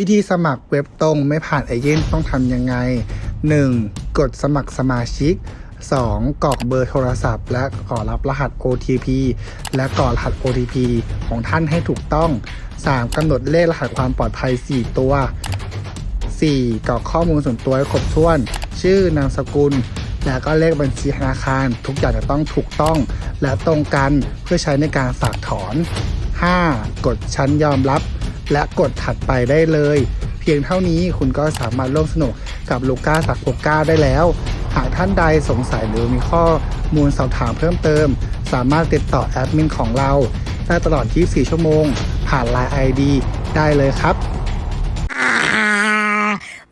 วิธีสมัครเว็บตรงไม่ผ่านเอเย่นต้องทำยังไง 1. กดสมัครสมาชิก 2. กรอกเบอร์โทรศัพท์ และขอรับรหัส OTP และกรอกรหัส OTP ของท่านให้ถูกต้อง 3. กำหนดเลขรหัสความปลอดภัย 4 ตัว 4. กรอกข้อมูลส่วนตัวให้ครบถ้วน ชื่อนามสกุล และก็เลขบัญชีธนาคาร ทุกอย่างจะต้องถูกต้อง และตรงกันเพื่อใช้ในการฝากถอน 5. กดชั้นยอมรับ และกดถัดไปได้เลย เพียงเท่านี้คุณก็สามารถร่วมสนุกกับลูก้าสักโกก้าได้แล้ว หากท่านใดสงสัยหรือมีข้อมูลสอบถามเพิ่มเติม สามารถติดต่อแอดมินของเราได้ตลอด 24 ชั่วโมง ผ่าน Line ID ได้เลยครับ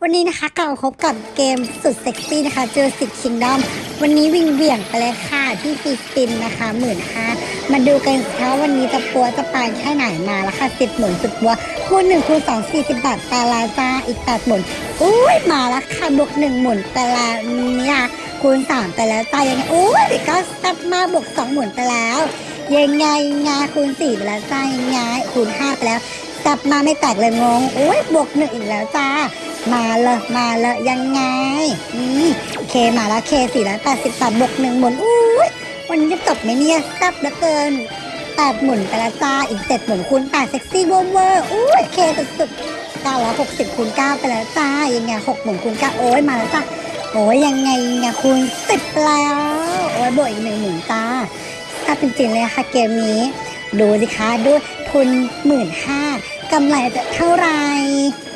วันนี้นะคะกลับมาพบกับเกมสุดเซ็กซี่นะคะเจอสิ Kingdom คิงดอมวันนี้วิ่งเบี่ยงไปเลยค่ะที่ฟิลิปปินนะคะหมื่นห้า มาดูกันสิคะวันนี้จะปัวจะปานแค่ไหนมาแล้วค่ะสิบหมุนสุดปัวคูณหนึ่งคูณสองสี่สิบบาทตาลาจ้าอีกแปดหมุนอุ้ยมาแล้วค่ะบวกหนึ่งหมุนตาลาเนี่ยคูณสามไปแล้วจ้ายังไงอุ้ยก็สับมาบวกสองหมุนไปแล้วยังไงงาคูณสี่ไปแล้วจ้ายังไงคูณห้าไปแล้วกลับมาไม่แตกเลยงงโอ้ยบวกหนึ่งอีกแล้วจ้ามาเลยมาเลยยังไงอืมเคมาแล้วเคสี่ร้อยแปดสิบสามบวกหนึ่งหมุนอุ้ย วันนี้จะจบไหมเนี่ยแซ่บเหลือเกินแปดหมุนไปแล้วจ้าอีกเจ็ดหมุนคูณแปดเซ็กซี่เวอร์เวอร์อุ้ยเคสุดๆเก้าร้อยหกสิบคูณเก้าไปแล้วจ้ายังไงหกหมุนคูณเก้าโอ้ยมาแล้วจ้าโอ้ยยังไงยังไงคูณสิบแล้วโอ้ยบวกอีกหนึ่งหมุนจ้าถ้าเป็นจริงเลยค่ะเกมนี้ ดูสิคะดูทุนหมื่นห้ากำไรจะเท่าไหร่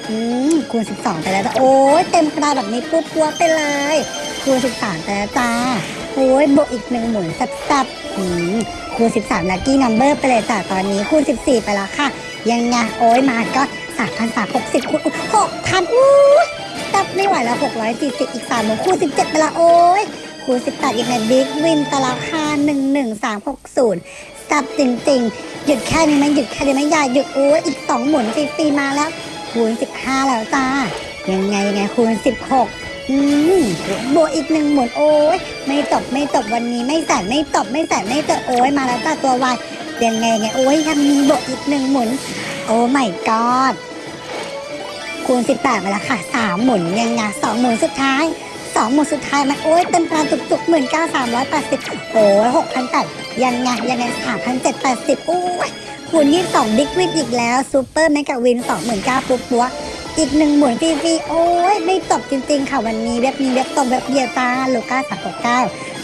อืมคูณ12ไปแล้วจ้ะโอ้ยเต็มกระดาษแบบนี้ปุ๊บปัวไปเลย คูณ13แล้วจ้าโอ้ยบวกอีกหนึ่งหมุนสับๆอืมคูณ13ลัคกี้นัมเบอร์ไปเลยจ้ะตอนนี้คูณ14 ไปแล้วค่ะ ยังไงโอ้ยมาก็3 3 6 0คูณ6,000อู้ยตับไม่ไหวแล้ว 640 อีก3หมุนคูณ17 ไปแล้วโอ้ยคูณ18ยังไงบิ๊กวินตะละค่า11360สับจริงๆ หยุดแค่นี้ไหมหยุดแค่นี้ไหมอย่าหยุดโอ้ยอีกสองหมุนฟรีๆมาแล้วคูณสิบห้าแล้วจ้ายังไงยังไงคูณสิบหก อืมบวกอีกหนึ่งหมุนโอ้ยไม่ตบไม่ตบวันนี้ไม่ใส่ไม่ตบไม่ใส่ไม่ตะโอ้ยมาแล้วจ้าตัววายยังไงไงโอ้ยยังมีบวกอีกหนึ่งหมุน โอ้ไม่กอดคูณสิบแปดมาแล้วค่ะสามหมุนยังไงสองหมุนสุดท้ายสองหมุนสุดท้ายมันโอ้ยเต็มพลังจุกๆหมื่นเก้าสามร้อยแปดสิบโอ้ยหกพันแปดยังไงยังไงสามพันเจ็ดแปดสิบโอ้ยคูณยี่สองบิ๊กวินอีกแล้วซูเปอร์แมกกาวินสองหมื่นเก้าปุ๊บปัว อีกหนึ่งหมุนฟรีๆ โอ้ยไม่จบจริงๆ ค่ะวันนี้เว็บนี้เว็บตรงเว็บเดียวจ้าลูก้าสามหกเก้า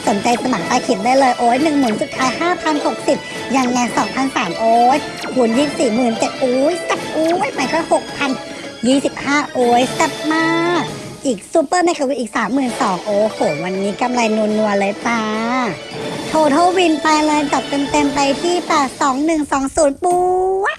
สนใจสมัครใต้เขียนได้เลย โอ้ยหนึ่งหมุนสุดท้ายห้าพันหกสิบยังไงสองพันสามโอ้ยคูณยี่สี่หมื่นเจ็ดโอ้ยสับโอ้ยหมายก็หกพันยี่สิบห้าโอ้ยสับมาก อีกซูเปอร์แมกาวินอีกสามหมื่นสองโอ้โห วันนี้กำไรนัวๆเลยจ้าโททวินไปเลยจับเต็มๆไปที่82120ปูวะ